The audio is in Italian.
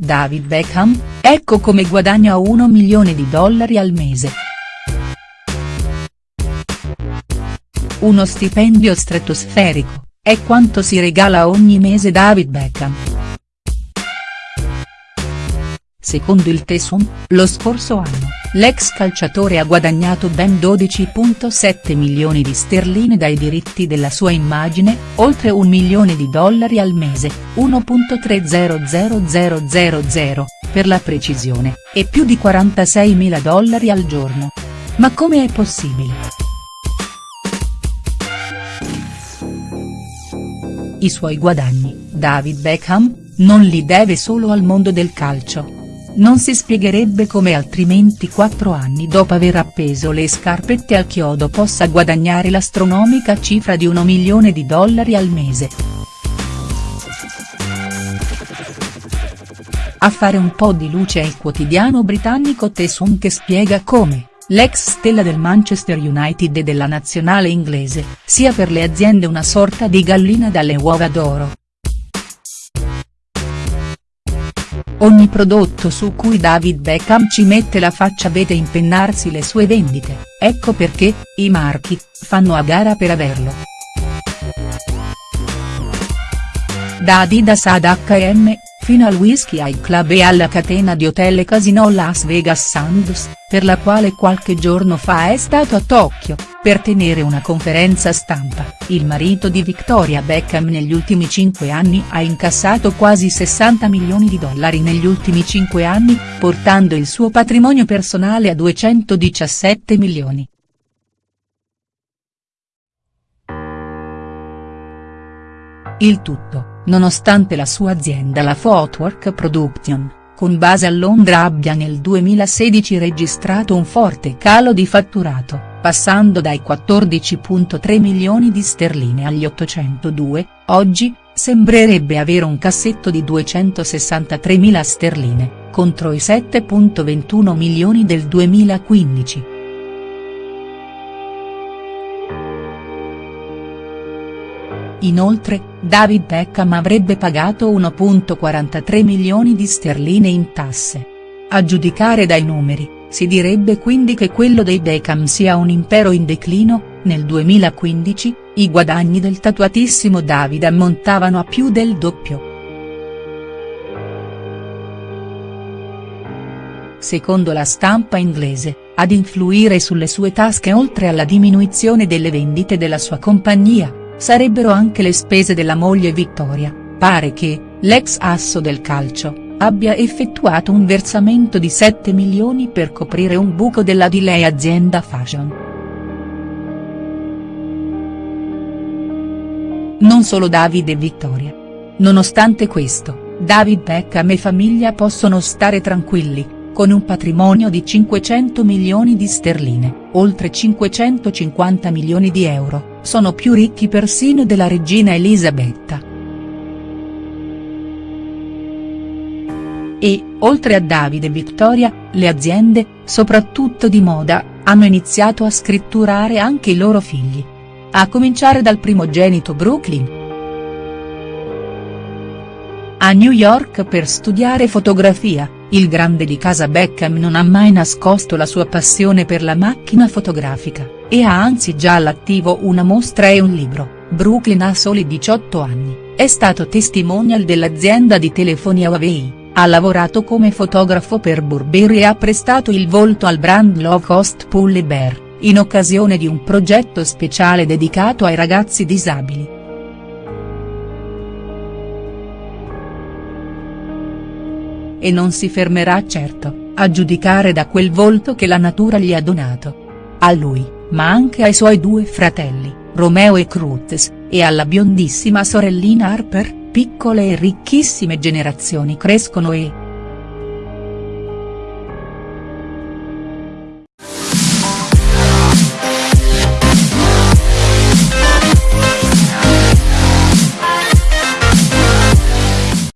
David Beckham, ecco come guadagna 1 milione di dollari al mese. Uno stipendio stratosferico, è quanto si regala ogni mese David Beckham. Secondo il Tesum, lo scorso anno, l'ex calciatore ha guadagnato ben 12.7 milioni di sterline dai diritti della sua immagine, oltre un milione di dollari al mese, 1.300000 per la precisione, e più di 46 mila dollari al giorno. Ma come è possibile?. I suoi guadagni, David Beckham, non li deve solo al mondo del calcio non si spiegherebbe come altrimenti quattro anni dopo aver appeso le scarpette al chiodo possa guadagnare l'astronomica cifra di 1 milione di dollari al mese. A fare un po' di luce è il quotidiano britannico The Sun che spiega come, l'ex stella del Manchester United e della nazionale inglese, sia per le aziende una sorta di gallina dalle uova d'oro. Ogni prodotto su cui David Beckham ci mette la faccia vede impennarsi le sue vendite, ecco perché, i marchi, fanno a gara per averlo. Da Adidas ad H&M, fino al Whisky High Club e alla catena di hotel e casino Las Vegas Sands, per la quale qualche giorno fa è stato a Tokyo, per tenere una conferenza stampa, il marito di Victoria Beckham negli ultimi 5 anni ha incassato quasi 60 milioni di dollari negli ultimi 5 anni, portando il suo patrimonio personale a 217 milioni. Il tutto, nonostante la sua azienda la Footwork Production, con base a Londra abbia nel 2016 registrato un forte calo di fatturato passando dai 14.3 milioni di sterline agli 802, oggi, sembrerebbe avere un cassetto di 263 mila sterline, contro i 7.21 milioni del 2015. Inoltre, David Beckham avrebbe pagato 1.43 milioni di sterline in tasse. A giudicare dai numeri, si direbbe quindi che quello dei Beckham sia un impero in declino, nel 2015, i guadagni del tatuatissimo David ammontavano a più del doppio. Secondo la stampa inglese, ad influire sulle sue tasche oltre alla diminuzione delle vendite della sua compagnia, sarebbero anche le spese della moglie Vittoria, pare che, l'ex asso del calcio, abbia effettuato un versamento di 7 milioni per coprire un buco della di lei azienda fashion. Non solo David e Vittoria. Nonostante questo, David Beckham e famiglia possono stare tranquilli, con un patrimonio di 500 milioni di sterline, oltre 550 milioni di euro, sono più ricchi persino della regina Elisabetta. E, oltre a Davide e Vittoria, le aziende, soprattutto di moda, hanno iniziato a scritturare anche i loro figli. A cominciare dal primogenito Brooklyn. A New York per studiare fotografia, il grande di casa Beckham non ha mai nascosto la sua passione per la macchina fotografica, e ha anzi già all'attivo una mostra e un libro, Brooklyn ha soli 18 anni, è stato testimonial dell'azienda di telefonia Huawei. Ha lavorato come fotografo per Burberry e ha prestato il volto al brand low cost Pulley Bear, in occasione di un progetto speciale dedicato ai ragazzi disabili. E non si fermerà certo, a giudicare da quel volto che la natura gli ha donato. A lui, ma anche ai suoi due fratelli, Romeo e Cruz, e alla biondissima sorellina Harper, piccole e ricchissime generazioni crescono e,